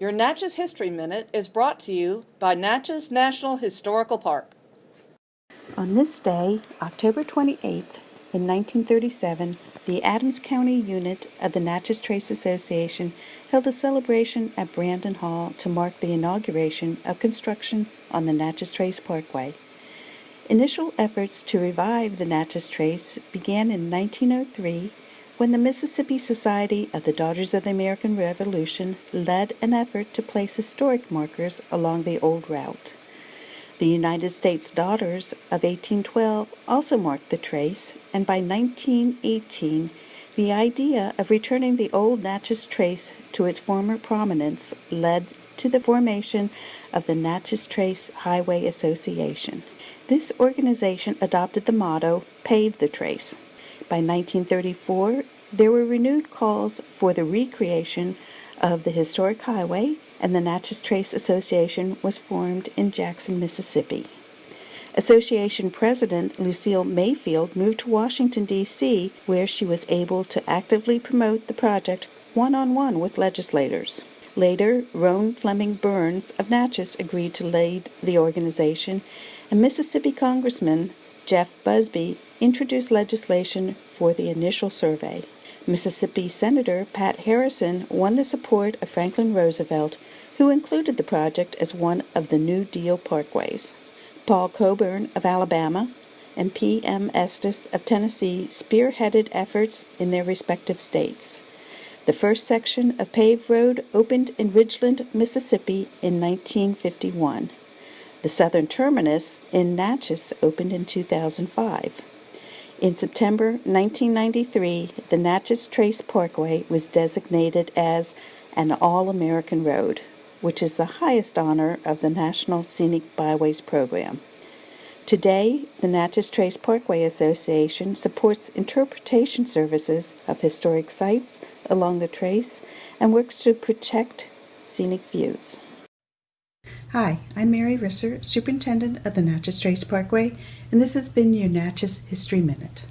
Your Natchez History Minute is brought to you by Natchez National Historical Park. On this day, October 28th, in 1937, the Adams County unit of the Natchez Trace Association held a celebration at Brandon Hall to mark the inauguration of construction on the Natchez Trace Parkway. Initial efforts to revive the Natchez Trace began in 1903 when the Mississippi Society of the Daughters of the American Revolution led an effort to place historic markers along the old route. The United States Daughters of 1812 also marked the trace, and by 1918, the idea of returning the old Natchez Trace to its former prominence led to the formation of the Natchez Trace Highway Association. This organization adopted the motto, Pave the Trace. By 1934, there were renewed calls for the recreation of the historic highway, and the Natchez Trace Association was formed in Jackson, Mississippi. Association President Lucille Mayfield moved to Washington, D.C., where she was able to actively promote the project one on one with legislators. Later, Roane Fleming Byrnes of Natchez agreed to lead the organization, and Mississippi Congressman Jeff Busby introduced legislation for the initial survey. Mississippi Senator Pat Harrison won the support of Franklin Roosevelt, who included the project as one of the New Deal parkways. Paul Coburn of Alabama and P.M. Estes of Tennessee spearheaded efforts in their respective states. The first section of paved road opened in Ridgeland, Mississippi in 1951. The southern terminus in Natchez opened in 2005. In September 1993, the Natchez Trace Parkway was designated as an All American Road, which is the highest honor of the National Scenic Byways Program. Today, the Natchez Trace Parkway Association supports interpretation services of historic sites along the trace and works to protect scenic views. Hi, I'm Mary Risser, Superintendent of the Natchez Trace Parkway, and this has been your Natchez History Minute.